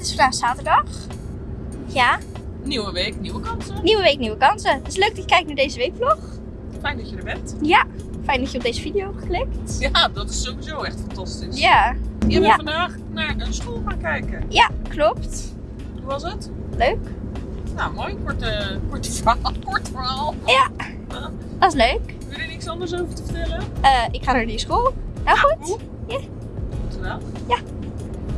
Het is vandaag zaterdag. Ja, Nieuwe week, nieuwe kansen. nieuwe week, nieuwe kansen. Het is leuk dat je kijkt naar deze weekvlog. Fijn dat je er bent. Ja, fijn dat je op deze video hebt geklikt. Ja, dat is sowieso echt fantastisch. Ja, Je bent Ja. vandaag naar een school gaan kijken. ja, klopt. Hoe was het? Leuk. Nou, mooi. Korte, korte verhaal. Kort verhaal. Ja. Dat is leuk. wil je er niks anders over te vertellen? Eh, ik ga naar die school. Nou goed. Hoe? Ja. Goed. Ja.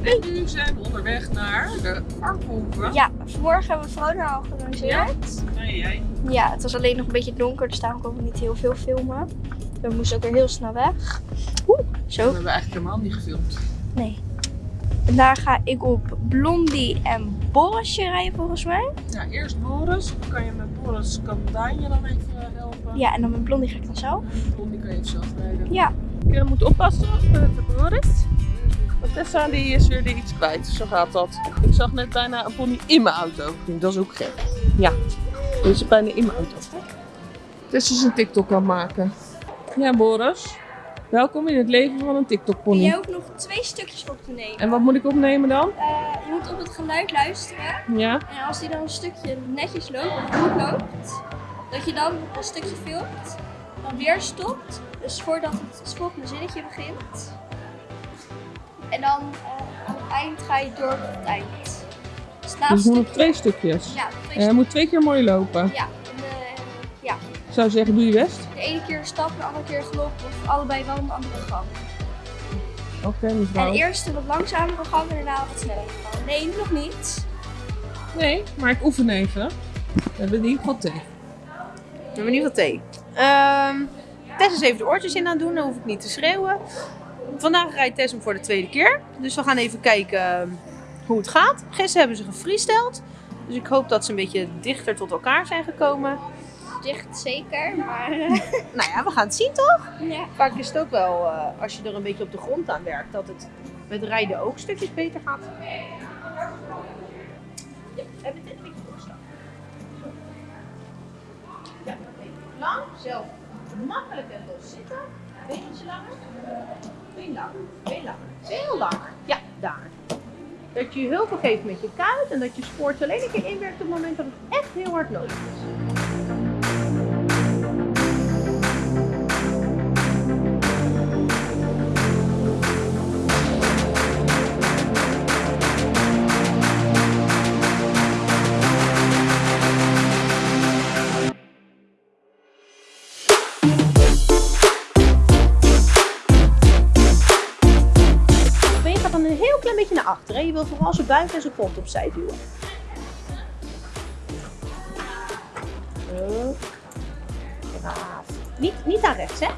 En nu zijn we onderweg naar de Arkenhoeve. Ja, vanmorgen hebben we Verona al georganiseerd. Nee, jij. Ja, het was alleen nog een beetje donker, dus daarom konden we niet heel veel filmen. We moesten ook weer heel snel weg. Oeh, We zo. hebben eigenlijk helemaal niet gefilmd. Nee. En daar ga ik op Blondie en Borisje rijden volgens mij. Ja, eerst Boris. Dan kan je met Boris kan Daan je dan even helpen. Ja, en dan met Blondie ga ik dan zo. Blondie kan je zelf rijden. Ja. Je moet oppassen met de Boris. Want Tessa die is weer iets kwijt. Zo gaat dat. Ik zag net bijna een pony in mijn auto. Dat is ook gek. Ja, die is bijna in mijn auto. Tessa is een TikTok aan het maken. Ja, Boris. Welkom in het leven van een TikTok En pony. jij ook nog twee stukjes op te nemen. En wat moet ik opnemen dan? Eh, je moet op het geluid luisteren. Ja? En als die dan een stukje netjes loopt, of goed loopt, dat je dan een stukje filmt, dan weer stopt. Dus voordat het, het volgende zinnetje begint. En dan eh, aan het eind ga je door tot het eind. Dus Dus stukje- twee stukjes. Ja, twee En hij moet twee keer mooi lopen. Ja, en de, ja, Ik zou zeggen, doe je best. de ene keer stap, de andere keer gelopen of allebei wel een andere gang. Oké, En mevrouw. eerst een wat langzamere gang en daarna wat snellere gang. Nee, nog niet. Nee, maar ik oefen even. We hebben in ieder geval thee. We hebben in ieder geval thee. Ehm Tess is even de oortjes in aan het doen, dan hoef ik niet te schreeuwen. Vandaag rijdt Tess hem voor de tweede keer. Dus we gaan even kijken ehm, hoe het gaat. Gisteren hebben ze gefreesteld. Dus ik hoop dat ze een beetje dichter tot elkaar zijn gekomen. Dicht zeker, maar Nou ja, we gaan het zien toch? ja. Vaak is het ook wel, eh, als je er een beetje op de grond aan werkt, dat het met rijden ook stukjes beter gaat. Ja, hebben dit een beetje opstaan. Ja, lang, zelf makkelijk en los zitten. Beetje langer. Been langer, been langer. Heel lang. Ja, daar. Dat je hulp geeft met je kuit en dat je spoort alleen een keer inwerkt op het moment dat het echt heel hard nodig is. Vooral zijn buik en zijn kont opzij duwen. Zo. Niet, niet naar rechts, hè?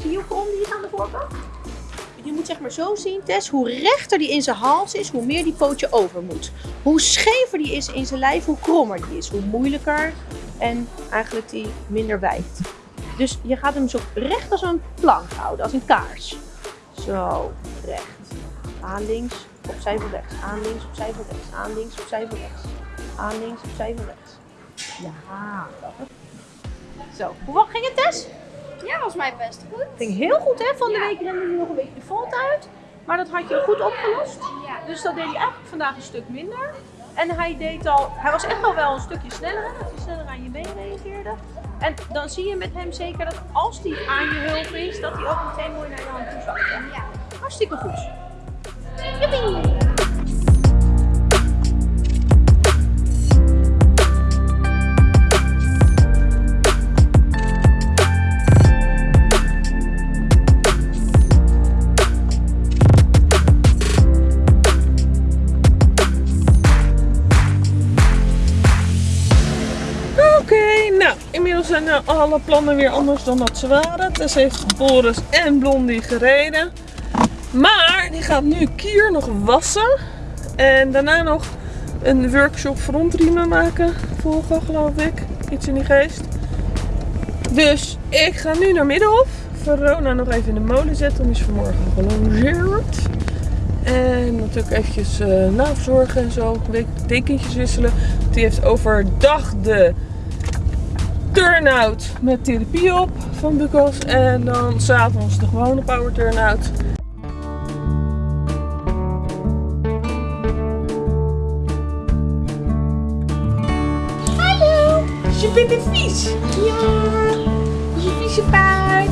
Zie je hoe krom die is aan de voorkant? Je moet zeg maar zo zien, Tess, hoe rechter die in zijn hals is, hoe meer die pootje over moet. Hoe schever die is in zijn lijf, hoe krommer die is. Hoe moeilijker en eigenlijk die minder wijkt. Dus je gaat hem zo recht als een plank houden, als een kaars. Zo, recht. Aan links, opzij voor rechts. Aan links, opzij voor rechts. Aan links, opzij voor rechts. Aan links, opzij voor rechts. Ja, dat Zo, hoe ging het Tess? Ja, was mij best goed. Ging heel goed hè, van de Ja. week rende hij nog een beetje de volt uit. Maar dat had je goed opgelost. Ja. Dus dat deed hij eigenlijk vandaag een stuk minder. En hij deed al, hij was echt al wel een stukje sneller, hè, dat hij sneller aan je been reageerde. En dan zie je met hem zeker dat als hij aan je hulp is, dat hij ook meteen mooi naar je hand toe zakt. Ja. Hartstikke goed. Joepie! Nou, inmiddels zijn eh, alle plannen weer anders dan dat ze waren. Tess heeft Boris en Blondie gereden. Maar die gaat nu Kier nog wassen. En daarna nog een workshop frontriemen maken. Volgen, geloof ik. Iets in die geest. Dus ik ga nu naar Middelhof. Verona nog even in de molen zetten. Dan is vanmorgen gelongeerd. En natuurlijk eventjes eh naverzorgen en zo. Dekentjes wisselen. Die heeft overdag de turn-out met therapie op van Bukos. En dan s'avonds de gewone power turn-out. Vindt het vies. Ja, je vieze paard.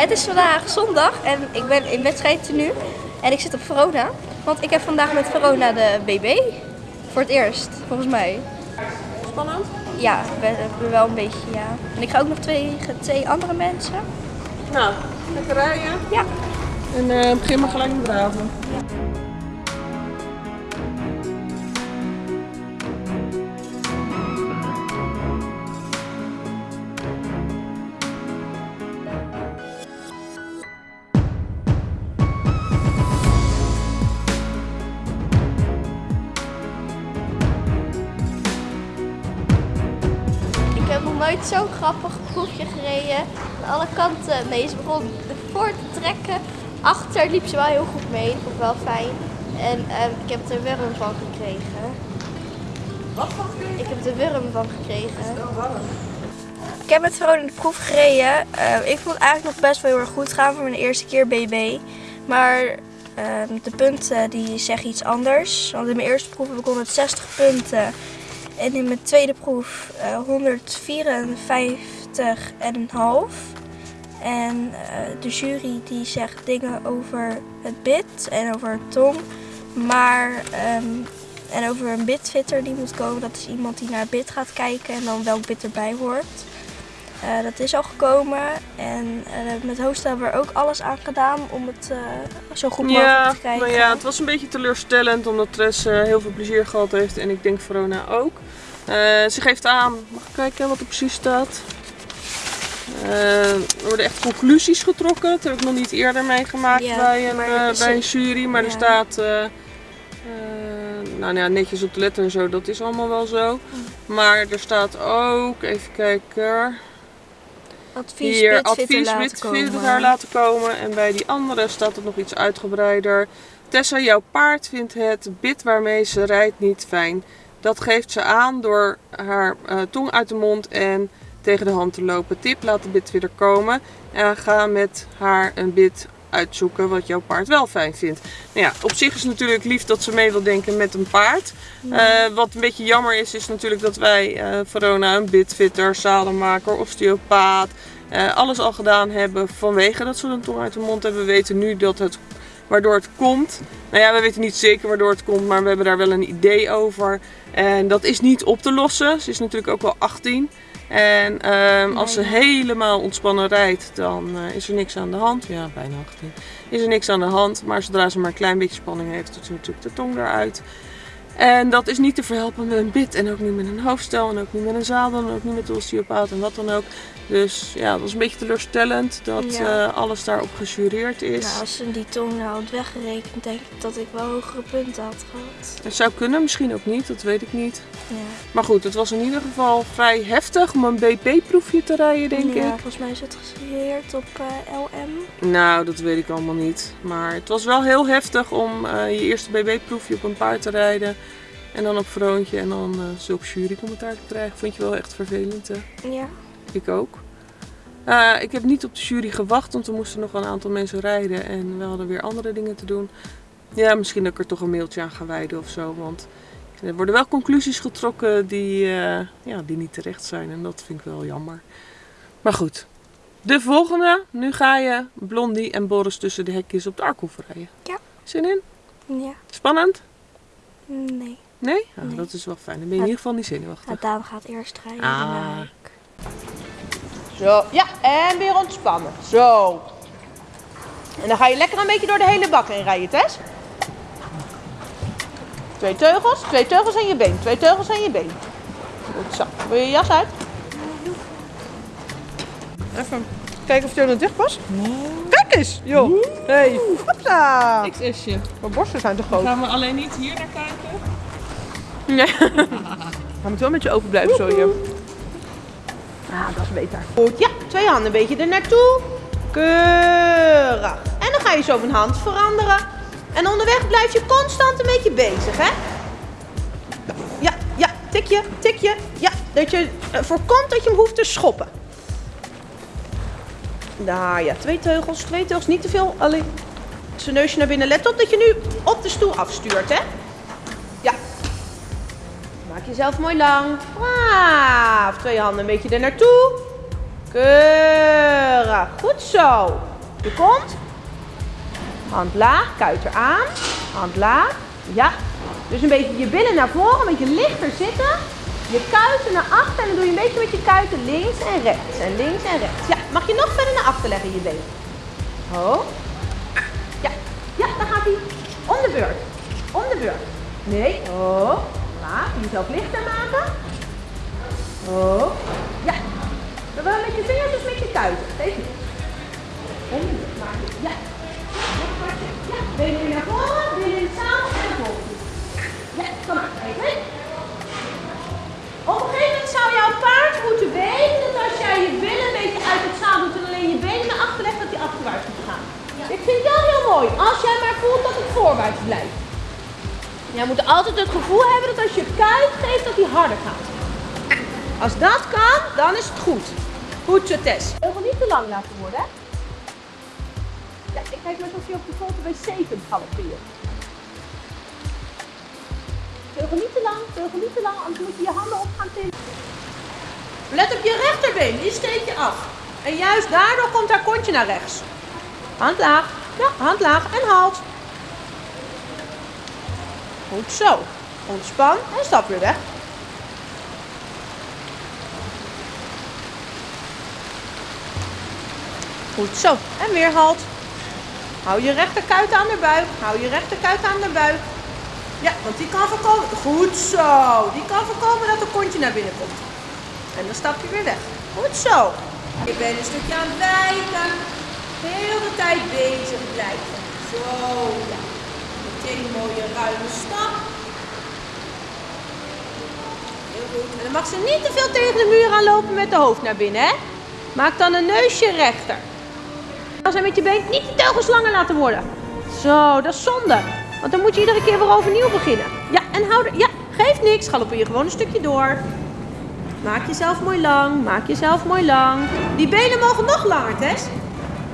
Het is vandaag zondag en ik ben in wedstrijd nu. En ik zit op Verona. Want ik heb vandaag met Verona de BB. Voor het eerst, volgens mij. Spannend. Ja, wel- wel een beetje, ja. En ik ga ook nog twee, twee andere mensen. Nou, lekker rijden. Ja. En eh, begin maar gelijk met draven. Nooit zo'n grappig proefje gereden. Aan alle kanten. Nee, ze begon voor te trekken. Achter liep ze wel heel goed mee. Dat vond ik wel fijn. En ehm, ik heb er wurm van gekregen. Wat van Ik heb er wurm van gekregen. Ik heb met Verona de proef gereden. Eh, ik vond het eigenlijk nog best wel heel erg goed gaan voor mijn eerste keer BB. Maar ehm, de punten die zeggen iets anders. Want in mijn eerste proef heb ik 160 punten. En in mijn tweede proef eh 154,5. En eh, de jury die zegt dingen over het bit en over het tong. Maar ehm, en over een bitfitter die moet komen. Dat is iemand die naar het bit gaat kijken en dan welk bit erbij hoort. Eh, dat is al gekomen. En eh, met hosten hebben we er ook alles aan gedaan om het zo goed mogelijk Ja, te krijgen. maar ja, het was een beetje teleurstellend omdat Tres eh, heel veel plezier gehad heeft en ik denk Verona ook. Ze geeft aan, mag ik kijken wat er precies staat? Eh, er worden echt conclusies getrokken. Dat heb ik nog niet eerder meegemaakt Ja, bij, een, eh, bij een jury. Maar er staat eh, nou ja, netjes op de letter en zo, dat is allemaal wel zo. Maar er staat ook, even kijken. Advies Hier, advies daar laten komen. En bij die andere staat het nog iets uitgebreider. Tessa, jouw paard vindt het bit waarmee ze rijdt niet fijn. Dat geeft ze aan door haar tong uit de mond en tegen de hand te lopen. Tip, laat de bitfitter komen. En ga met haar een bit uitzoeken wat jouw paard wel fijn vindt. Nou ja, op zich is het natuurlijk lief dat ze mee wil denken met een paard. Eh, wat een beetje jammer is, is natuurlijk dat wij eh Verona een bitfitter, zadelmaker, osteopaat, eh, alles al gedaan hebben vanwege dat ze een tong uit de mond hebben. We weten nu dat het, waardoor het komt. Nou ja, we weten niet zeker waardoor het komt, maar we hebben daar wel een idee over. En dat is niet op te lossen. Ze is natuurlijk ook wel 18. En ehm, als ze helemaal ontspannen rijdt, dan eh, is er niks aan de hand. Ja, bijna 18. Is er niks aan de hand. Maar zodra ze maar een klein beetje spanning heeft, doet ze natuurlijk de tong eruit. En dat is niet te verhelpen met een bit en ook niet met een hoofdstel en ook niet met een zadel en ook niet met de osteopaat en wat dan ook. Dus ja, dat was een beetje teleurstellend dat Ja. eh, alles daarop gejureerd is. Nou, als ze die tong nou had weggerekend, denk ik dat ik wel hogere punten had gehad. Het zou kunnen, misschien ook niet, dat weet ik niet. Ja, Maar goed, het was in ieder geval vrij heftig om een BP-proefje te rijden, denk ja ik. volgens mij is het gesigneerd op eh, LM. Nou, dat weet ik allemaal niet. Maar het was wel heel heftig om eh, je eerste BB-proefje op een paard te rijden. En dan op Vroontje en dan uh, zulke jurycommentaar te krijgen. Vond je wel echt vervelend, hè? Ja. Ik ook. Eh, ik heb niet op de jury gewacht, want er moesten nog een aantal mensen rijden. En we hadden weer andere dingen te doen. Ja, misschien dat ik er toch een mailtje aan ga wijden of zo. Want er worden wel conclusies getrokken die, eh, ja, die niet terecht zijn. En dat vind ik wel jammer. Maar goed. De volgende. Nu ga je Blondie en Boris tussen de hekjes op de Arkhof rijden. Ja. Zin in? Ja. Spannend? Nee. Nee? Ah, Nee. Dat is wel fijn. Dan ben je in ieder geval niet zenuwachtig. Nou, Daan gaat eerst rijden. Ah. ik. Zo, ja, en weer ontspannen. Zo. En dan ga je lekker een beetje door de hele bak heen rijden, Tess. Twee teugels, twee teugels aan je been, twee teugels aan je been. Goed zo. Wil je je jas uit? Even kijken of hij er nog dicht past. Kijk eens, joh. Hey, hopsa. XS'je. Mijn borsten zijn te groot. Gaan we alleen niet hier naar kijken? Nee. Hij moet wel met je open blijven, zo je. Ah, dat is beter. Goed, ja, twee handen een beetje er naartoe. Keurig. En dan ga je zo van hand veranderen. En onderweg blijf je constant een beetje bezig, hè? Ja, ja, tikje, tikje. Ja, dat je eh, voorkomt dat je hem hoeft te schoppen. Daar, ja. Twee teugels, twee teugels. Niet te veel. Alleen zijn neusje naar binnen. Let op dat je nu op de stoel afstuurt, hè. Jezelf mooi lang. Braaf. Twee handen een beetje er naartoe. Keurig. Goed zo. Je komt. Hand laag, kuiter aan. Hand laag. Ja. Dus een beetje je billen naar voren, een beetje lichter zitten. Je kuiten naar achter en dan doe je een beetje met je kuiten links en rechts. En links en rechts. Ja, mag je nog verder naar achter leggen je been. Ho. Ja, ja, dan gaat hij. Om de beurt. Om de beurt. Nee. Oh. Laag. Jezelf lichter maken. Oh. Ja. Zowel met je vingers als met je kuiten. Maak je. Ja. Ja, benen weer naar voren, benen het zadel en naar voren. Ja, kom maar. Even. Op een gegeven moment zou jouw paard moeten weten dat als jij je billen een beetje uit het zadel doet en alleen je benen naar achter legt, dat hij achterwaarts moet gaan. Ik vind dat heel mooi. Als jij maar voelt dat het voorwaarts blijft. Jij moet altijd het gevoel hebben dat als je kuit geeft, dat hij harder gaat. Als dat kan, dan is het goed. Goed zo, Tess. Wil niet te lang laten worden, ik kijk alsof je op de grote wc kunt galopperen. Teugel niet te lang, teugel niet te lang, anders moet je je handen op gaan tillen. Let op je rechterbeen, die steek je af. En juist daardoor komt haar kontje naar rechts. Hand laag, ja, hand laag en halt. Goed zo. Ontspan en stap weer weg. Goed zo. En weer halt. Hou je rechterkuit aan de buik. Hou je rechterkuit aan de buik. Ja, want die kan voorkomen. Goed zo. Die kan voorkomen dat de kontje naar binnen komt. En dan stap je weer weg. Goed zo. Je bent een stukje aan het wijken. Heel de tijd bezig blijven. Zo, ja. Een mooie ruime stap. Heel goed. En dan mag ze niet te veel tegen de muur aanlopen met de hoofd naar binnen, hè? Maak dan een neusje rechter. Als je met je been niet die teugels langer laten worden. Zo, dat is zonde. Want dan moet je iedere keer weer overnieuw beginnen. Ja, en hou er. Ja, geeft niks. Galoppeer gewoon een stukje door. Maak jezelf mooi lang. Maak jezelf mooi lang. Die benen mogen nog langer, Tess.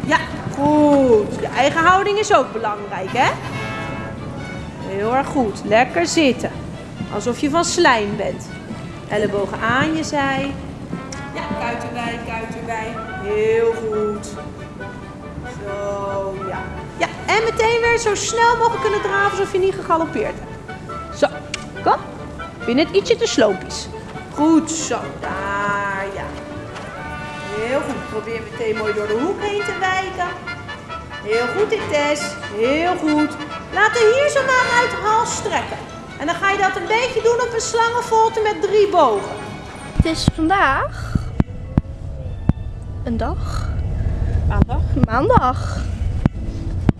Ja, goed. Je eigen houding is ook belangrijk, hè? Heel erg goed. Lekker zitten. Alsof je van slijm bent. Ellebogen aan je zij. Ja, kuit erbij, kuit erbij. Heel goed. Zo, ja. Ja, en meteen weer zo snel mogelijk kunnen draven alsof je niet gegalopeerd hebt. Zo, kom. Vind het ietsje te sloopjes. Goed zo, daar, ja. Heel goed. Probeer meteen mooi door de hoek heen te wijken. Heel goed, Tess. Heel goed. Laat de hier zo maar uit de hals strekken. En dan ga je dat een beetje doen op een slangenvolte met drie bogen. Het is vandaag een dag, Maandag. maandag.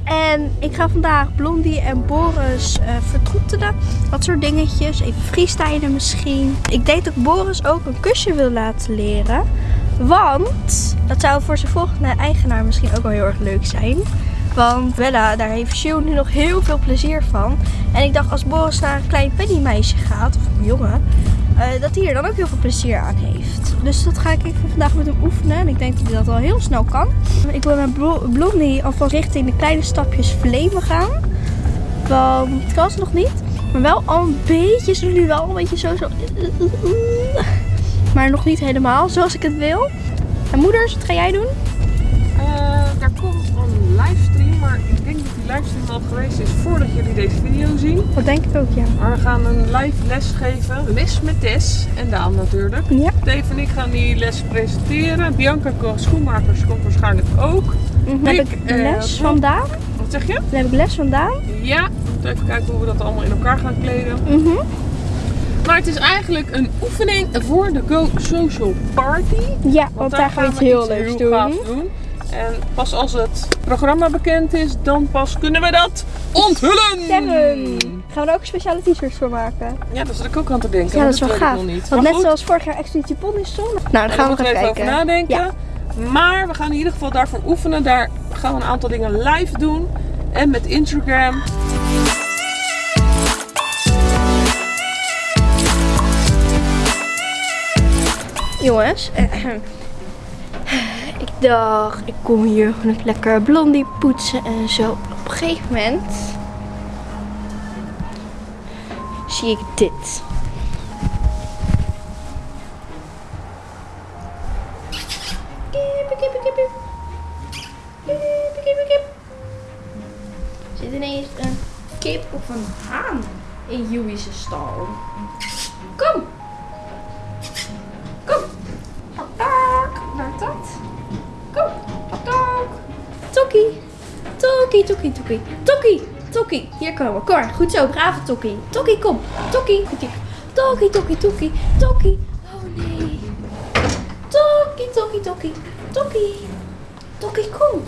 En ik ga vandaag Blondie en Boris eh vertroetelen. Dat soort dingetjes. Even freestylen misschien. Ik denk dat Boris ook een kusje wil laten leren. Want dat zou voor zijn volgende eigenaar misschien ook wel heel erg leuk zijn. Want Bella, daar heeft Sjoe nu nog heel veel plezier van. En ik dacht als Boris naar een klein pennymeisje gaat, of een jongen, eh, dat hij er dan ook heel veel plezier aan heeft. Dus dat ga ik even vandaag met hem oefenen. En ik denk dat hij dat al heel snel kan. Ik wil met Blo- Blondie alvast richting de kleine stapjes vlemen gaan. Want het kan ze nog niet. Maar wel al een beetje, ze nu wel een beetje zo zo. Maar nog niet helemaal zoals ik het wil. En moeders, wat ga jij doen? Eh, daar komt een livestream, maar ik denk dat die livestream al geweest is voordat jullie deze video zien. Dat denk ik ook, ja. Maar we gaan een live les geven. Les met Tess en Daan natuurlijk. Ja. Dave en ik gaan die les presenteren. Bianca Schoenmakers komt waarschijnlijk ook. Dan heb Ik, ik eh, les vandaan. Wat zeg je? Dan heb ik les vandaan. Ja, moeten even kijken hoe we dat allemaal in elkaar gaan kleden. Mhm. Maar het is eigenlijk een oefening voor de Go Social Party. Ja, want, daar gaan we iets heel leuks doen. doen. En pas als het programma bekend is, dan pas kunnen we dat onthullen. Seven. Gaan we er ook speciale t-shirts voor maken? Ja, daar zit ik ook aan te denken. Ja, dat is wel gaaf. nog niet. Want Maar net goed, zoals vorig jaar Expeditie Ponnystone. Nou, dan daar gaan we nog even even over kijken. nadenken. Maar we gaan in ieder geval daarvoor oefenen. Daar gaan we een aantal dingen live doen. En met Instagram. Jongens, Dacht, ik kom hier gewoon lekker blondie poetsen en zo. Op een gegeven moment zie ik dit. Kippen, kippen, kip. Er zit ineens een kip of een haan in Joey's stal. Kom! Tokkie, tokkie, tokkie. Tokkie! Hier komen. Kom maar. Goed zo. Brave Tokkie. Tokkie, kom. Tokkie. Tokkie, tokkie, tokkie. Tokkie. Oh nee. Tokkie, tokkie, tokkie. Tokkie. Tokkie, kom.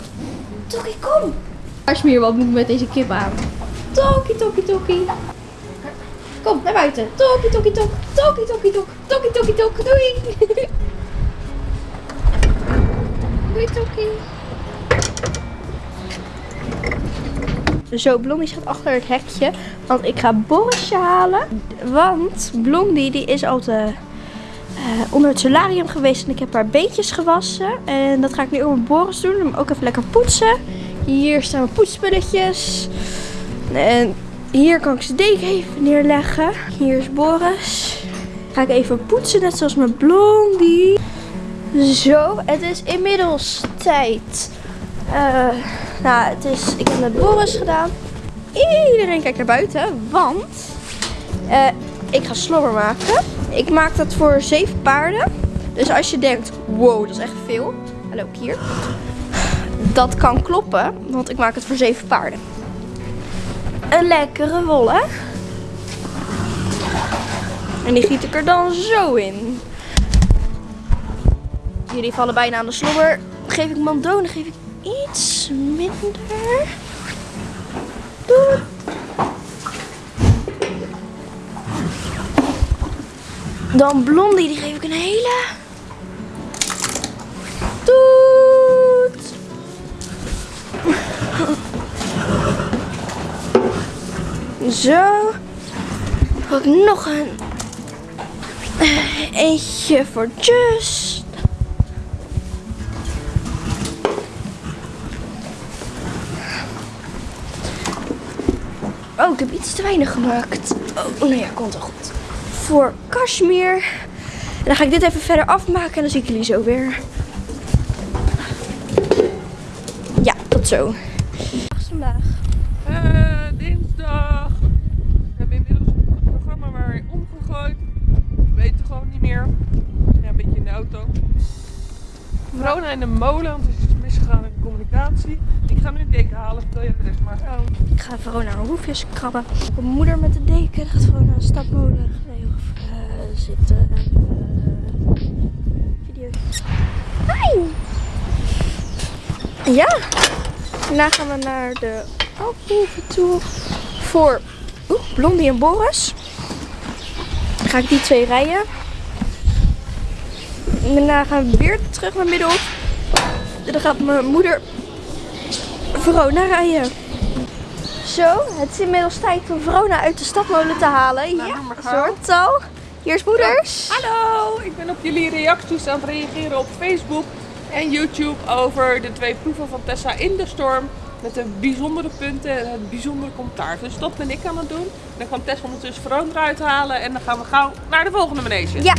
Tokkie, kom. Kashmir, wat moet met deze kip aan? Tokkie, tokkie, tokkie. Kom, naar buiten. Tokkie, tokkie, tok. Tokkie, tokkie, tok. Tokkie, tokkie, tok. Doei. Doei, tokkie. Zo, Blondie staat achter het hekje. Want ik ga Borisje halen. Want Blondie die is al te, eh, onder het solarium geweest. En ik heb haar beetjes gewassen. En dat ga ik nu ook met Boris doen. Hem ook even lekker poetsen. Hier staan mijn poetsspulletjes. En hier kan ik zijn deken even neerleggen. Hier is Boris. Ga ik even poetsen, net zoals met Blondie. Zo, het is inmiddels tijd. Eh, nou, het is, ik heb net Boris gedaan. Iedereen kijkt naar buiten, want eh, ik ga slobber maken. Ik maak dat voor zeven paarden. Dus als je denkt, wow, dat is echt veel. Hallo, hier. Dat kan kloppen, want ik maak het voor zeven paarden. Een lekkere wol, hè? En die giet ik er dan zo in. Jullie vallen bijna aan de slobber. Geef ik mandonen, geef ik iets minder. Doei. Dan blondie, die geef ik een hele. Doet. Zo. Ook nog een. eh, Eentje voor Just. Oh, ik heb iets te weinig gemaakt. Oh, nou ja, komt wel goed. Voor Kashmir. En dan ga ik dit even verder afmaken en dan zie ik jullie zo weer. Ja, tot zo. Vandaag. Eh, dinsdag. We hebben inmiddels het programma maar weer omgegooid. We weten gewoon niet meer. Ja, een beetje in de auto. Verona in de molen, want er is iets misgegaan in de communicatie. Ga een deken halen, de rest maar. Ik ga Verona een hoefjes krabben. Mijn moeder met de deken. Gaat stadmolen nee, of, eh, zitten. Uh, video. Hi! Ja. Daarna gaan we naar de Alphoeve toe. Voor Blondie en Boris. Dan ga ik die twee rijden. En daarna gaan we weer terug naar Middelhof. En dan gaat mijn moeder Verona rijden. Zo, het is inmiddels tijd om Verona uit de stadmolen te halen. Ja, soort tal. Hier is moeders. Hallo, ik ben op jullie reacties aan het reageren op Facebook en YouTube over de twee proeven van Tessa in de storm. Met de bijzondere punten en het bijzondere commentaar. Dus dat ben ik aan het doen. Dan kan Tessa ondertussen Verona eruit halen en dan gaan we gauw naar de volgende manege. Ja.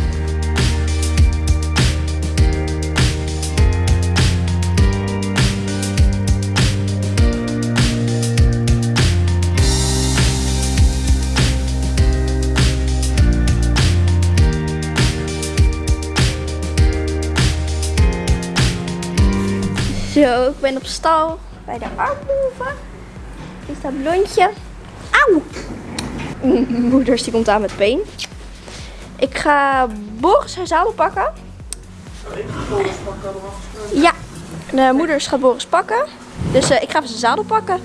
Zo, ik ben op stal bij de armhoeven. Hier staat blondje. Auw! M- Moeders die komt aan met peen. Ik ga Boris zijn zadel pakken. Ja, de moeders gaat Boris pakken. Dus eh, ik ga even zijn zadel pakken.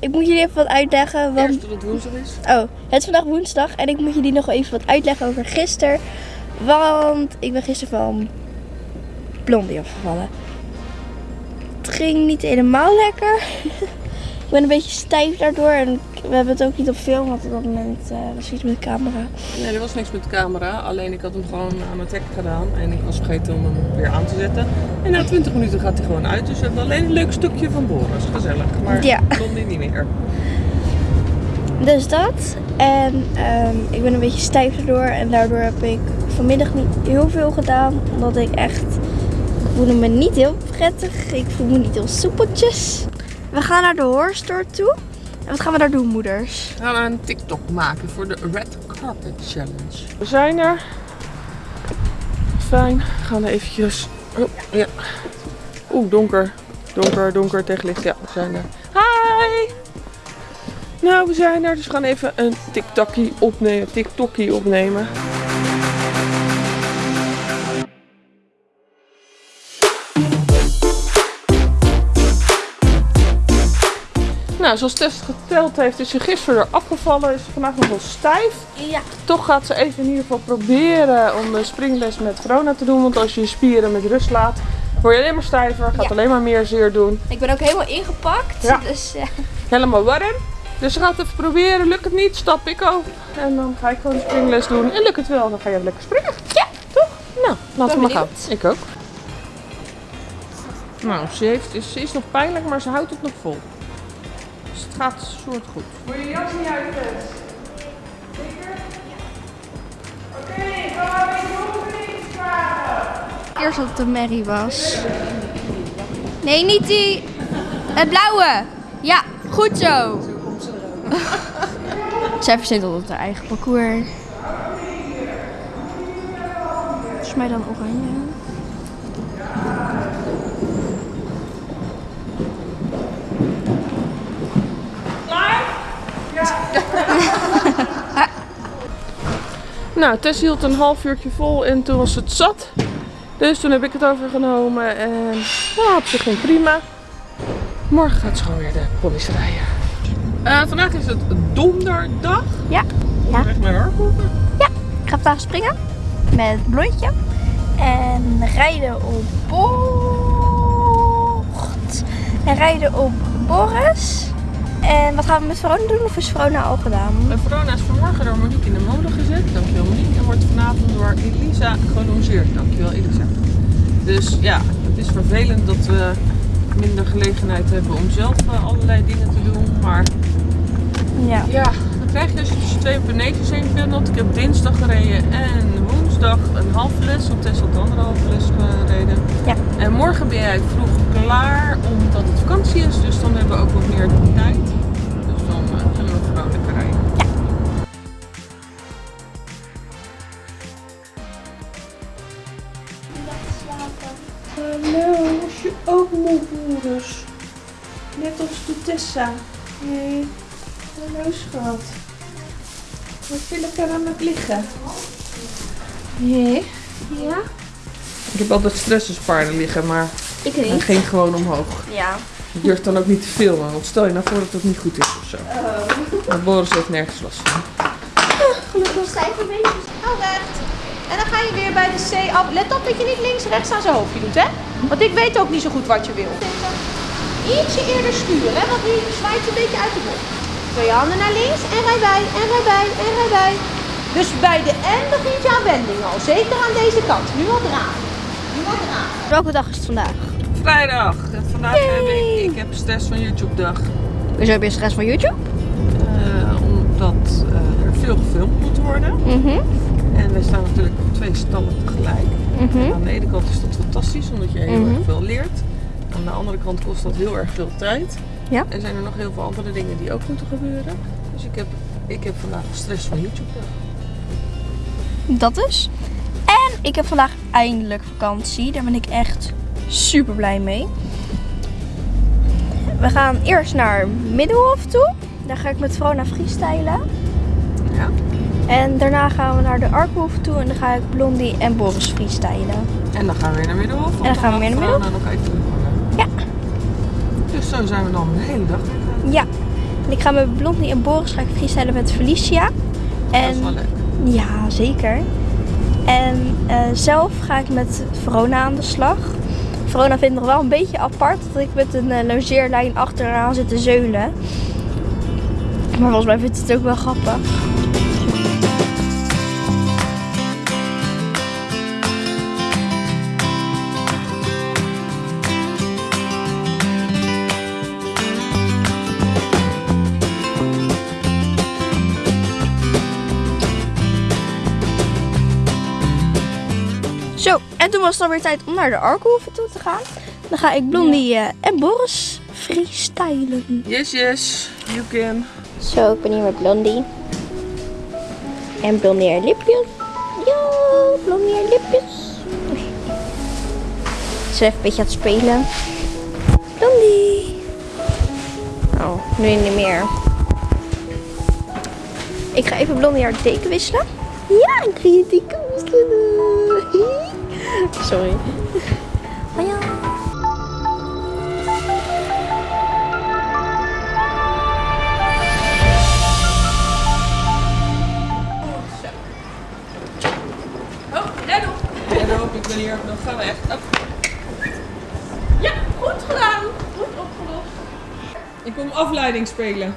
Ik moet jullie even wat uitleggen, want Eerst dat het woensdag is. Oh, het is vandaag woensdag en ik moet jullie nog wel even wat uitleggen over gisteren. Want ik ben gisteren van Blondie afgevallen. het ging niet helemaal lekker. ik ben een beetje stijf daardoor en we hebben het ook niet op film, want op dat moment eh, was iets met de camera. Nee, er was niks met de camera. Alleen ik had hem gewoon aan het hek gedaan. En ik was vergeten om hem weer aan te zetten. En na 20 minuten gaat hij gewoon uit. Dus we hebben alleen een leuk stukje van Boris. Gezellig. Maar Ja. Blondie niet meer. Dus dat. En ehm, ik ben een beetje stijf daardoor. En daardoor heb ik vanmiddag niet heel veel gedaan. Omdat ik echt... Ik voelde me niet heel prettig. Ik voel me niet heel soepeltjes. We gaan naar de horror store toe. En wat gaan we daar doen, moeders? We gaan een TikTok maken voor de Red Carpet Challenge. We zijn er. Fijn. We gaan eventjes... Oh, ja. Oeh, donker. Donker, donker tegen licht. Ja, we zijn er. Hi! Nou, we zijn er. Dus we gaan even een TikTokie opnemen. TikTokie opnemen. Nou, zoals Tess geteld heeft, is ze gisteren eraf gevallen. Is ze vandaag nog wel stijf. Ja. Toch gaat ze even in ieder geval proberen om de springles met Verona te doen. Want als je je spieren met rust laat, word je alleen maar stijver. Gaat Ja. alleen maar meer zeer doen. Ik ben ook helemaal ingepakt. Ja. Dus eh, Helemaal warm. Dus ze gaat even proberen. Lukt het niet, stap ik over. En dan ga ik gewoon de springles doen. En lukt het wel, dan ga je even lekker springen. Ja. Toch? Nou, laten we maar gaan. Ik ook. Nou, ze, heeft, ze is nog pijnlijk, maar ze houdt het nog vol. Dus het gaat soort goed. Moet je jas niet uit, Tess? Zeker? Oké, ga maar weer de oefening vragen. eerst dat het een merrie was. Nee, niet die. Het blauwe. Ja, goed zo. Zij verzint altijd haar eigen parcours. Volgens mij dan oranje. Nou, Tess hield een half uurtje vol en toen was het zat. Dus toen heb ik het overgenomen en nou, op zich ging prima. Morgen gaat ze gewoon weer de ponies rijden. Eh, vandaag is het donderdag. Ja. Ja. echt mijn arm open. Ik ga vandaag springen met blondje. En rijden op bocht. En rijden op Boris. En wat gaan we met Verona doen? Of is Verona al gedaan? Verona is vanmorgen door Monique in de molen gezet. Dankjewel Monique. En wordt vanavond door Elisa gelongeerd. Dankjewel Elisa. Dus ja, het is vervelend dat we minder gelegenheid hebben om zelf eh, allerlei dingen te doen. Maar Ja. Ja, dan krijg je als je tussen twee peneetjes heen pendelt. Ik heb dinsdag gereden en woensdag een halve les, want Tess had de andere halve les gereden. Ja. En morgen ben jij vroeg klaar omdat het vakantie is, dus dan hebben we ook wat meer tijd. Dus dan eh, zullen we gewoon lekker rijden. Hallo, was je ook moe, Boris? Net als de Tessa. Nee. Hallo, schat. Wat je lekker aan het liggen? Nee. Ja? Ik heb altijd stressespaarden liggen, maar Ik hij niet. ging gewoon omhoog. Ja. Je durft dan ook niet te filmen, want stel je nou voor dat het niet goed is of zo. Maar Boris heeft nergens last van. Gelukkig stijf een beetje. Hou recht. En dan ga je weer bij de C af. Let op dat je niet links rechts aan zijn hoofdje doet, hè? Want ik weet ook niet zo goed wat je wil. Ietsje eerder sturen, hè? Want nu zwaait je een beetje uit de bocht. Twee handen naar links en rij bij, en rij bij, en rij bij. Dus bij de N begint je aan wending al. Zeker aan deze kant. Nu al draaien. Nu al draaien. Welke dag is het vandaag? Vrijdag. En vandaag heb ik, ik heb stress van YouTube dag. Hoezo heb je stress van YouTube? Eh, omdat eh, er veel gefilmd moet worden. Mhm. En wij staan natuurlijk op twee stallen tegelijk. Mhm. Aan de ene kant is dat fantastisch, omdat je heel Mhm. erg veel leert. Aan de andere kant kost dat heel erg veel tijd. Ja. En zijn er nog heel veel andere dingen die ook moeten gebeuren. Dus ik heb, ik heb vandaag stress van YouTube. Dat dus. En ik heb vandaag eindelijk vakantie. Daar ben ik echt super blij mee. We gaan eerst naar Middelhof toe. Daar ga ik met Vrona freestylen. Ja. En daarna gaan we naar de Arkhof toe en dan ga ik Blondie en Boris freestylen. En dan gaan we weer naar Middelhof. want En dan gaan we weer naar mag Verona nog even terugkomen. Ja. Dus zo zijn we dan de hele dag. Ja. En ik ga met Blondie en Boris ga ik freestylen met Felicia. Dat is En wel leuk. Ja, zeker. En eh, zelf ga ik met Verona aan de slag. Verona vindt nog wel een beetje apart dat ik met een eh, logeerlijn achteraan zit te zeulen. Maar volgens mij vindt het ook wel grappig. Zo, en toen was het alweer tijd om naar de Arkenhoeve toe te gaan. Dan ga ik Blondie eh, en Boris freestylen. Yes, yes. You can. Zo, ik ben hier met Blondie. En Blondie haar lipjes. Ja, Blondie haar lipjes. Ze even een beetje aan het spelen. Blondie. Oh, nu niet meer. Ik ga even Blondie haar deken wisselen. Ja, ik ga je deken wisselen. Sorry. Oh ja. Oh, let op. En dan hoop ik ben hier nog gaan we echt. Ja, goed gedaan. Goed opgelost. Ik kom afleiding spelen.